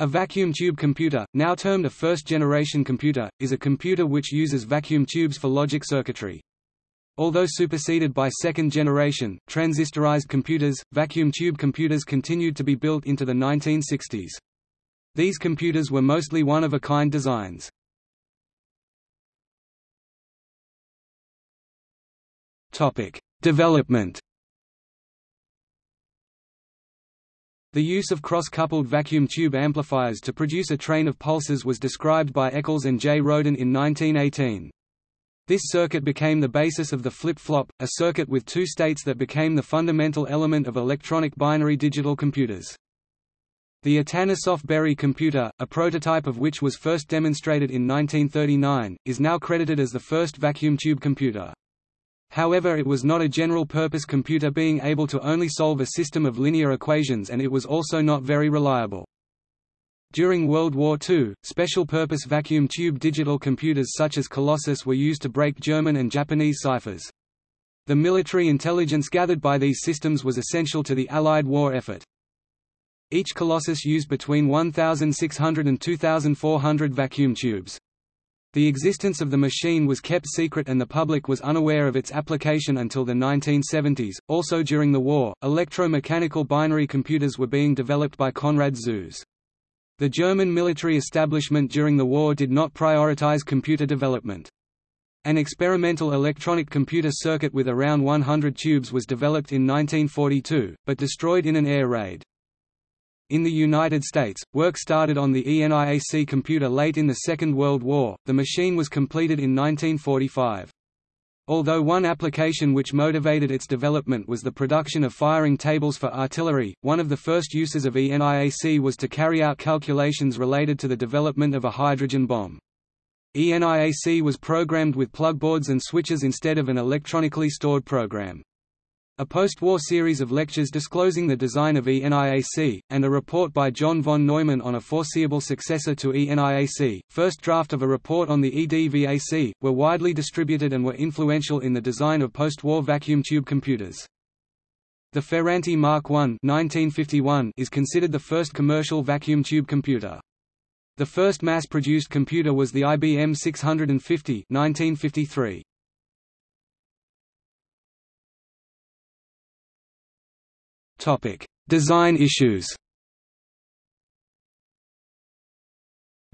A vacuum tube computer, now termed a first-generation computer, is a computer which uses vacuum tubes for logic circuitry. Although superseded by second-generation, transistorized computers, vacuum tube computers continued to be built into the 1960s. These computers were mostly one-of-a-kind designs. Development The use of cross-coupled vacuum tube amplifiers to produce a train of pulses was described by Eccles and Jordan in 1918. This circuit became the basis of the flip-flop, a circuit with two states that became the fundamental element of electronic binary digital computers. The Atanasoff-Berry computer, a prototype of which was first demonstrated in 1939, is now credited as the first vacuum tube computer. However it was not a general-purpose computer being able to only solve a system of linear equations and it was also not very reliable. During World War II, special-purpose vacuum tube digital computers such as Colossus were used to break German and Japanese ciphers. The military intelligence gathered by these systems was essential to the Allied war effort. Each Colossus used between 1,600 and 2,400 vacuum tubes. The existence of the machine was kept secret and the public was unaware of its application until the 1970s. Also during the war, electromechanical binary computers were being developed by Konrad Zuse. The German military establishment during the war did not prioritize computer development. An experimental electronic computer circuit with around 100 tubes was developed in 1942, but destroyed in an air raid. In the United States, work started on the ENIAC computer late in the Second World War, the machine was completed in 1945. Although one application which motivated its development was the production of firing tables for artillery, one of the first uses of ENIAC was to carry out calculations related to the development of a hydrogen bomb. ENIAC was programmed with plugboards and switches instead of an electronically stored program. A post-war series of lectures disclosing the design of ENIAC, and a report by John von Neumann on a foreseeable successor to ENIAC, first draft of a report on the EDVAC, were widely distributed and were influential in the design of post-war vacuum tube computers. The Ferranti Mark I 1951 is considered the first commercial vacuum tube computer. The first mass-produced computer was the IBM 650 1953. Topic: Design issues.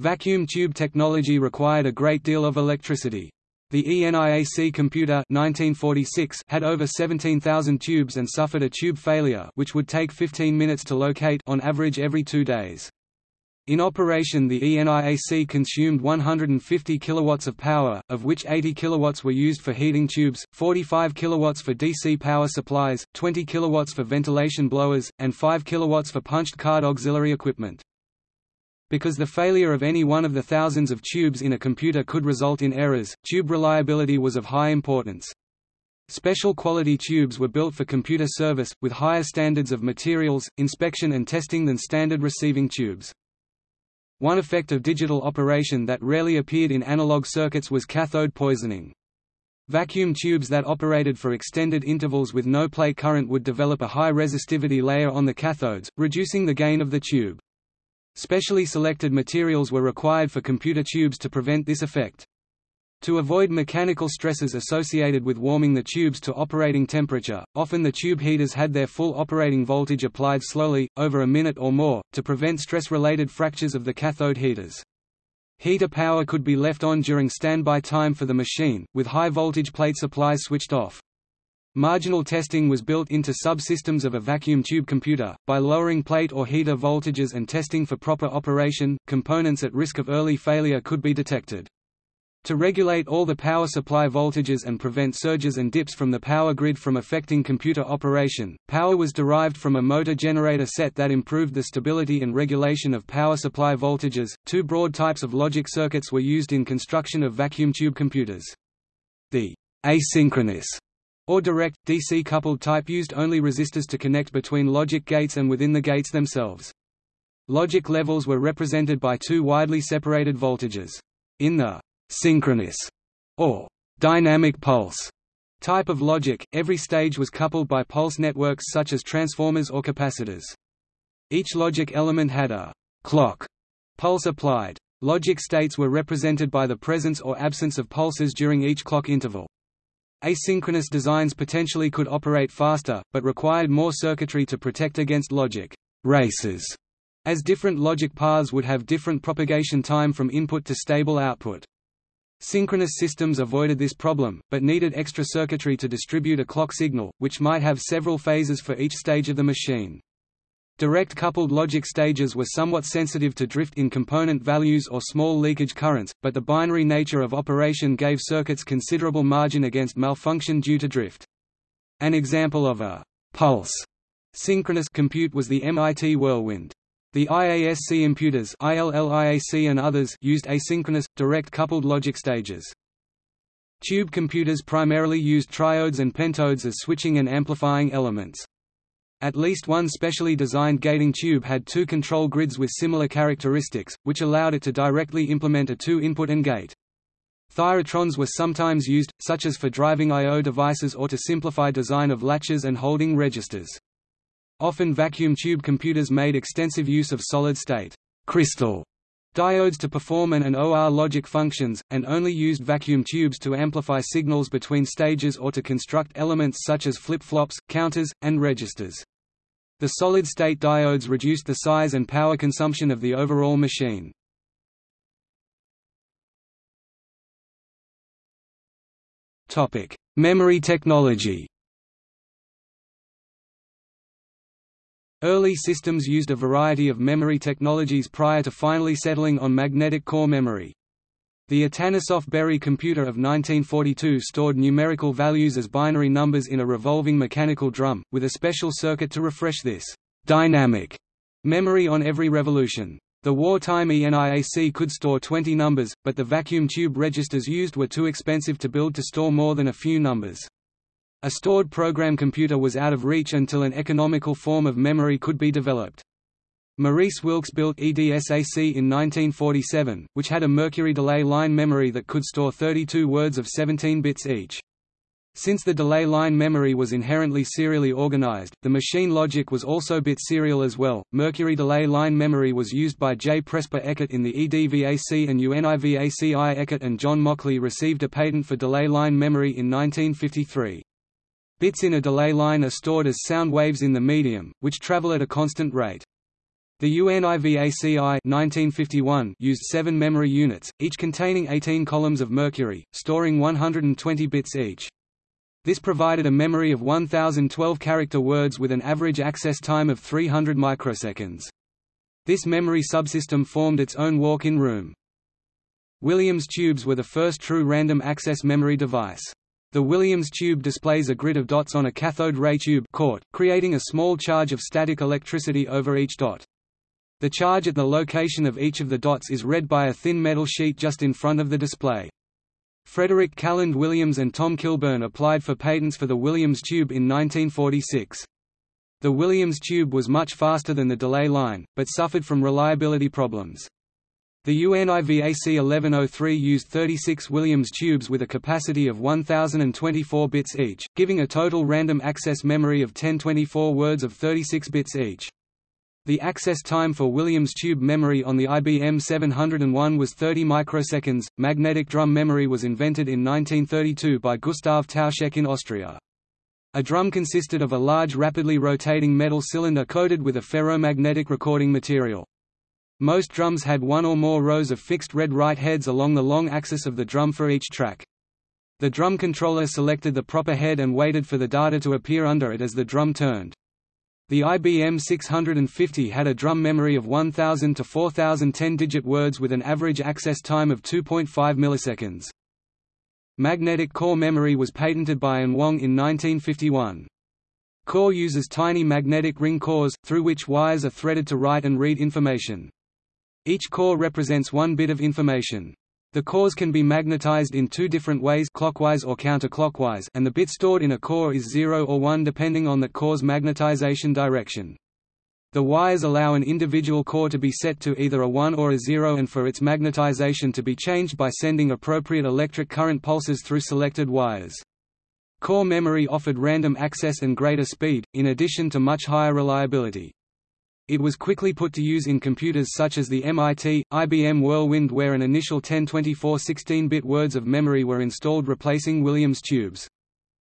Vacuum tube technology required a great deal of electricity. The ENIAC computer 1946 had over 17,000 tubes and suffered a tube failure which would take 15 minutes to locate on average every two days. In operation the ENIAC consumed 150 kilowatts of power, of which 80 kilowatts were used for heating tubes, 45 kilowatts for DC power supplies, 20 kilowatts for ventilation blowers, and 5 kilowatts for punched card auxiliary equipment. Because the failure of any one of the thousands of tubes in a computer could result in errors, tube reliability was of high importance. Special quality tubes were built for computer service, with higher standards of materials, inspection and testing than standard receiving tubes. One effect of digital operation that rarely appeared in analog circuits was cathode poisoning. Vacuum tubes that operated for extended intervals with no plate current would develop a high resistivity layer on the cathodes, reducing the gain of the tube. Specially selected materials were required for computer tubes to prevent this effect. To avoid mechanical stresses associated with warming the tubes to operating temperature, often the tube heaters had their full operating voltage applied slowly, over a minute or more, to prevent stress-related fractures of the cathode heaters. Heater power could be left on during standby time for the machine, with high-voltage plate supplies switched off. Marginal testing was built into subsystems of a vacuum tube computer. By lowering plate or heater voltages and testing for proper operation, components at risk of early failure could be detected. To regulate all the power supply voltages and prevent surges and dips from the power grid from affecting computer operation, power was derived from a motor generator set that improved the stability and regulation of power supply voltages. Two broad types of logic circuits were used in construction of vacuum tube computers. The asynchronous or direct, DC-coupled type used only resistors to connect between logic gates and within the gates themselves. Logic levels were represented by two widely separated voltages. In the synchronous, or dynamic pulse type of logic, every stage was coupled by pulse networks such as transformers or capacitors. Each logic element had a clock Pulse applied. Logic states were represented by the presence or absence of pulses during each clock interval. Asynchronous designs potentially could operate faster, but required more circuitry to protect against logic races, as different logic paths would have different propagation time from input to stable output. Synchronous systems avoided this problem, but needed extra circuitry to distribute a clock signal, which might have several phases for each stage of the machine. Direct coupled logic stages were somewhat sensitive to drift in component values or small leakage currents, but the binary nature of operation gave circuits considerable margin against malfunction due to drift. An example of a pulse synchronous compute was the MIT Whirlwind. The IAS computers ILLIAC and others used asynchronous, direct coupled logic stages. Tube computers primarily used triodes and pentodes as switching and amplifying elements. At least one specially designed gating tube had two control grids with similar characteristics, which allowed it to directly implement a two-input and gate. Thyratrons were sometimes used, such as for driving I.O. devices or to simplify design of latches and holding registers. Often vacuum tube computers made extensive use of solid-state crystal diodes to perform an and OR logic functions, and only used vacuum tubes to amplify signals between stages or to construct elements such as flip-flops, counters, and registers. The solid-state diodes reduced the size and power consumption of the overall machine. Memory technology Early systems used a variety of memory technologies prior to finally settling on magnetic core memory. The Atanasoff Berry computer of 1942 stored numerical values as binary numbers in a revolving mechanical drum, with a special circuit to refresh this dynamic memory on every revolution. The wartime ENIAC could store 20 numbers, but the vacuum tube registers used were too expensive to build to store more than a few numbers. A stored program computer was out of reach until an economical form of memory could be developed. Maurice Wilkes built EDSAC in 1947, which had a mercury delay line memory that could store 32 words of 17 bits each. Since the delay line memory was inherently serially organized, the machine logic was also bit serial as well. Mercury delay line memory was used by J. Presper Eckert in the EDVAC and UNIVAC I. Eckert and John Mauchly received a patent for delay line memory in 1953. Bits in a delay line are stored as sound waves in the medium, which travel at a constant rate. The UNIVAC I 1951 used seven memory units, each containing 18 columns of mercury, storing 120 bits each. This provided a memory of 1012 character words with an average access time of 300 microseconds. This memory subsystem formed its own walk-in room. Williams tubes were the first true random access memory device. The Williams tube displays a grid of dots on a cathode ray tube court, creating a small charge of static electricity over each dot. The charge at the location of each of the dots is read by a thin metal sheet just in front of the display. Frederick Calland Williams and Tom Kilburn applied for patents for the Williams tube in 1946. The Williams tube was much faster than the delay line, but suffered from reliability problems. The UNIVAC 1103 used 36 Williams tubes with a capacity of 1024 bits each, giving a total random access memory of 1024 words of 36 bits each. The access time for Williams tube memory on the IBM 701 was 30 microseconds. Magnetic drum memory was invented in 1932 by Gustav Tauschek in Austria. A drum consisted of a large rapidly rotating metal cylinder coated with a ferromagnetic recording material. Most drums had one or more rows of fixed red write heads along the long axis of the drum for each track. The drum controller selected the proper head and waited for the data to appear under it as the drum turned. The IBM 650 had a drum memory of 1000 to 4000 10-digit words with an average access time of 2.5 milliseconds. Magnetic core memory was patented by An Wang in 1951. Core uses tiny magnetic ring cores, through which wires are threaded to write and read information. Each core represents one bit of information. The cores can be magnetized in two different ways clockwise or counterclockwise and the bit stored in a core is 0 or 1 depending on that core's magnetization direction. The wires allow an individual core to be set to either a 1 or a 0 and for its magnetization to be changed by sending appropriate electric current pulses through selected wires. Core memory offered random access and greater speed, in addition to much higher reliability. It was quickly put to use in computers such as the MIT, IBM Whirlwind where an initial 1024 16-bit words of memory were installed replacing Williams tubes.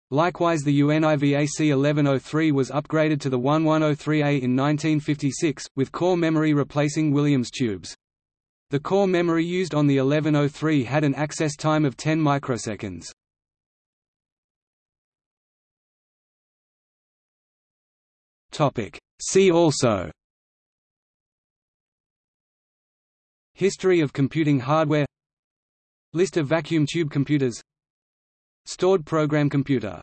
Likewise the UNIVAC 1103 was upgraded to the 1103A in 1956, with core memory replacing Williams tubes. The core memory used on the 1103 had an access time of 10 microseconds. See also History of computing hardware. List of vacuum tube computers. Stored program computer